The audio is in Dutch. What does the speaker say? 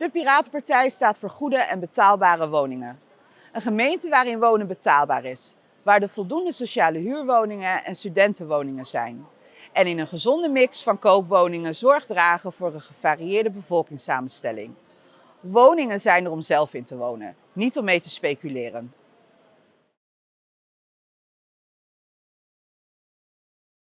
De Piratenpartij staat voor goede en betaalbare woningen. Een gemeente waarin wonen betaalbaar is, waar er voldoende sociale huurwoningen en studentenwoningen zijn. En in een gezonde mix van koopwoningen zorg dragen voor een gevarieerde bevolkingssamenstelling. Woningen zijn er om zelf in te wonen, niet om mee te speculeren.